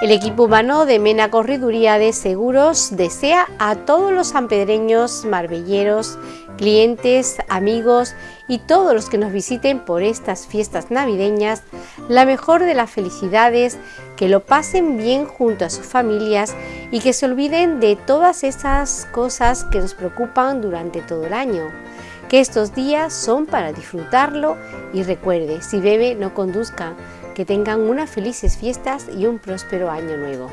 El equipo humano de Mena Corriduría de Seguros desea a todos los sanpedreños, marbelleros, clientes, amigos y todos los que nos visiten por estas fiestas navideñas la mejor de las felicidades, que lo pasen bien junto a sus familias y que se olviden de todas esas cosas que nos preocupan durante todo el año. Que estos días son para disfrutarlo y recuerde, si bebe no conduzca, que tengan unas felices fiestas y un próspero año nuevo.